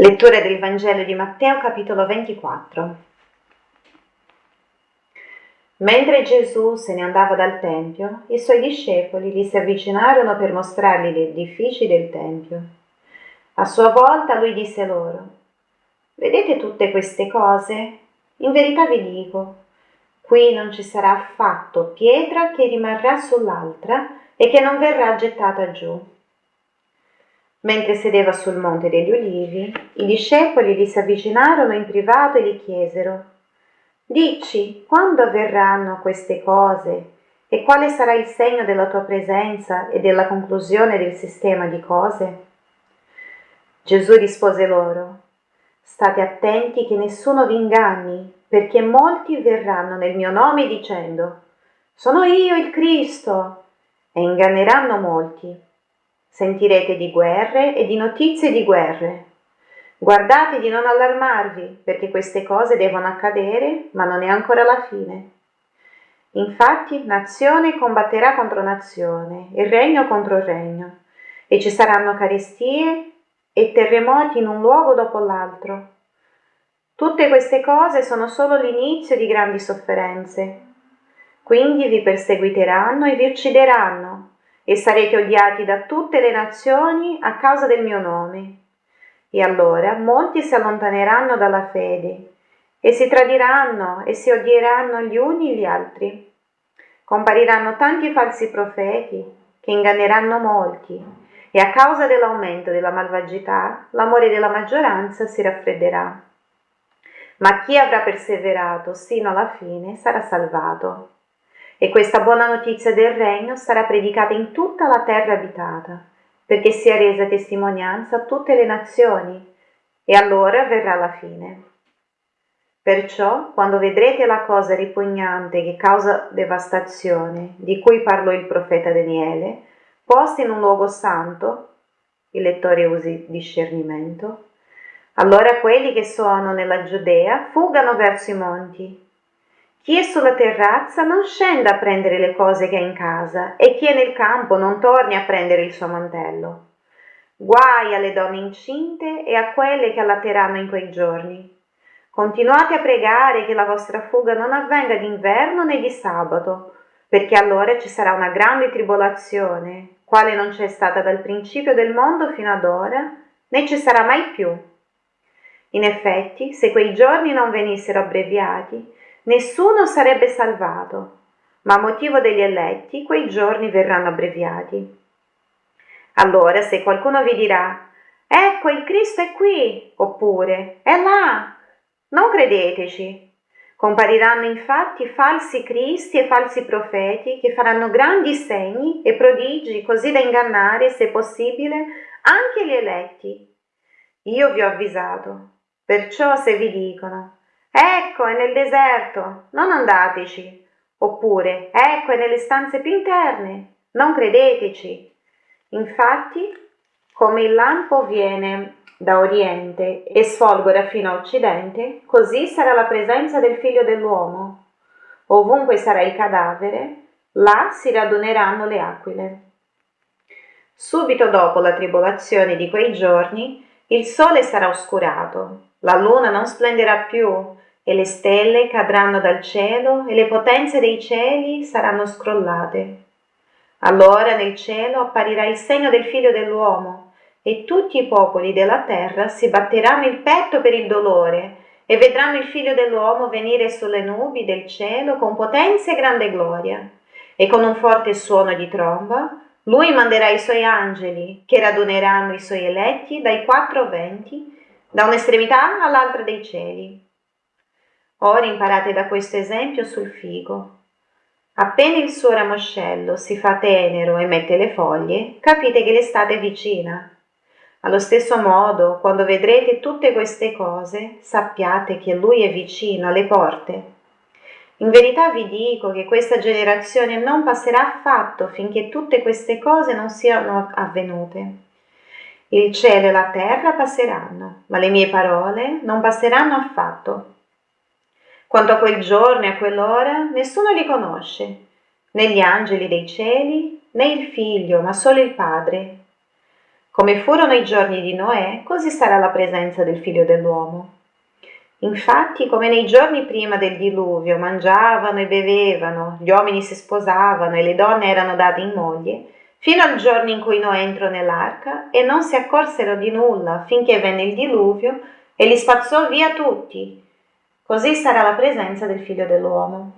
Lettura del Vangelo di Matteo capitolo 24. Mentre Gesù se ne andava dal Tempio, i suoi discepoli gli si avvicinarono per mostrargli gli edifici del Tempio. A sua volta lui disse loro, Vedete tutte queste cose? In verità vi dico, qui non ci sarà affatto pietra che rimarrà sull'altra e che non verrà gettata giù Mentre sedeva sul monte degli ulivi, i discepoli gli si avvicinarono in privato e gli chiesero, Dici, quando avverranno queste cose e quale sarà il segno della tua presenza e della conclusione del sistema di cose? Gesù rispose loro, State attenti che nessuno vi inganni, perché molti verranno nel mio nome dicendo, Sono io il Cristo, e inganneranno molti. Sentirete di guerre e di notizie di guerre. Guardate di non allarmarvi, perché queste cose devono accadere, ma non è ancora la fine. Infatti, nazione combatterà contro nazione e regno contro regno, e ci saranno carestie e terremoti in un luogo dopo l'altro. Tutte queste cose sono solo l'inizio di grandi sofferenze. Quindi vi perseguiteranno e vi uccideranno e sarete odiati da tutte le nazioni a causa del mio nome. E allora molti si allontaneranno dalla fede e si tradiranno e si odieranno gli uni gli altri. Compariranno tanti falsi profeti che inganneranno molti e a causa dell'aumento della malvagità l'amore della maggioranza si raffredderà. Ma chi avrà perseverato sino alla fine sarà salvato. E questa buona notizia del regno sarà predicata in tutta la terra abitata, perché sia resa testimonianza a tutte le nazioni, e allora verrà la fine. Perciò, quando vedrete la cosa ripugnante che causa devastazione, di cui parlò il profeta Daniele, posta in un luogo santo, il lettore usi discernimento, allora quelli che sono nella Giudea fuggano verso i monti chi è sulla terrazza non scenda a prendere le cose che ha in casa e chi è nel campo non torni a prendere il suo mantello. Guai alle donne incinte e a quelle che allatteranno in quei giorni. Continuate a pregare che la vostra fuga non avvenga d'inverno né di sabato, perché allora ci sarà una grande tribolazione, quale non c'è stata dal principio del mondo fino ad ora, né ci sarà mai più. In effetti, se quei giorni non venissero abbreviati, nessuno sarebbe salvato, ma a motivo degli eletti quei giorni verranno abbreviati. Allora, se qualcuno vi dirà, ecco il Cristo è qui, oppure è là, non credeteci. Compariranno infatti falsi cristi e falsi profeti che faranno grandi segni e prodigi così da ingannare, se possibile, anche gli eletti. Io vi ho avvisato, perciò se vi dicono Ecco, è nel deserto, non andateci. Oppure, ecco, è nelle stanze più interne, non credeteci. Infatti, come il lampo viene da oriente e sfolgora fino a occidente, così sarà la presenza del figlio dell'uomo. Ovunque sarà il cadavere, là si raduneranno le aquile. Subito dopo la tribolazione di quei giorni, il sole sarà oscurato, la luna non splenderà più, e le stelle cadranno dal cielo e le potenze dei cieli saranno scrollate. Allora nel cielo apparirà il segno del figlio dell'uomo e tutti i popoli della terra si batteranno il petto per il dolore e vedranno il figlio dell'uomo venire sulle nubi del cielo con potenza e grande gloria. E con un forte suono di tromba lui manderà i suoi angeli che raduneranno i suoi eletti dai quattro venti, da un'estremità all'altra dei cieli Ora imparate da questo esempio sul figo. Appena il suo ramoscello si fa tenero e mette le foglie, capite che l'estate è vicina. Allo stesso modo, quando vedrete tutte queste cose, sappiate che Lui è vicino alle porte. In verità vi dico che questa generazione non passerà affatto finché tutte queste cose non siano avvenute. Il cielo e la terra passeranno, ma le mie parole non passeranno affatto. Quanto a quel giorno e a quell'ora, nessuno li conosce, né gli angeli dei cieli, né il figlio, ma solo il Padre. Come furono i giorni di Noè, così sarà la presenza del figlio dell'uomo. Infatti, come nei giorni prima del diluvio mangiavano e bevevano, gli uomini si sposavano e le donne erano date in moglie, fino al giorno in cui Noè entrò nell'arca e non si accorsero di nulla finché venne il diluvio e li spazzò via tutti. Così sarà la presenza del figlio dell'uomo.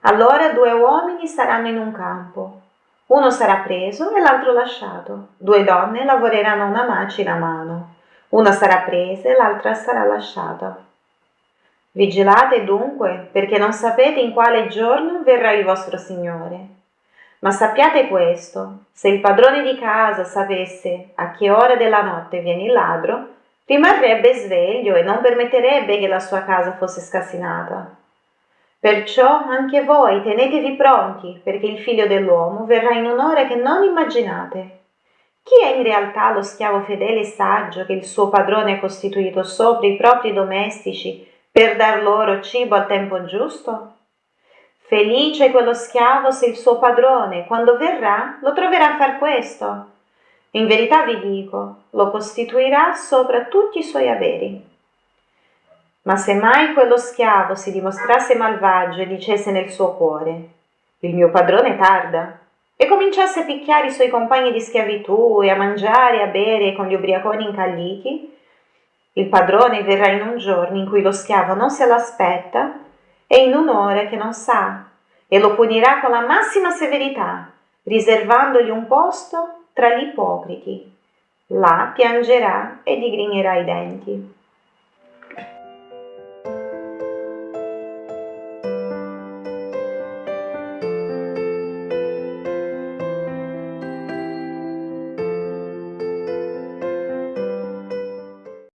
Allora due uomini saranno in un campo, uno sarà preso e l'altro lasciato. Due donne lavoreranno una macina a mano. Una sarà presa e l'altra sarà lasciata. Vigilate dunque, perché non sapete in quale giorno verrà il vostro Signore. Ma sappiate questo, se il padrone di casa sapesse a che ora della notte viene il ladro, rimarrebbe sveglio e non permetterebbe che la sua casa fosse scassinata. Perciò anche voi tenetevi pronti, perché il figlio dell'uomo verrà in un'ora che non immaginate. Chi è in realtà lo schiavo fedele e saggio che il suo padrone ha costituito sopra i propri domestici per dar loro cibo al tempo giusto? Felice quello schiavo se il suo padrone, quando verrà, lo troverà a far questo. In verità vi dico, lo costituirà sopra tutti i suoi averi. Ma se mai quello schiavo si dimostrasse malvagio e dicesse nel suo cuore, il mio padrone tarda, e cominciasse a picchiare i suoi compagni di schiavitù e a mangiare e a bere con gli ubriaconi incalliti, il padrone verrà in un giorno in cui lo schiavo non se l'aspetta e in un'ora che non sa, e lo punirà con la massima severità, riservandogli un posto tra gli ipocriti. Là piangerà e digrignerà i denti.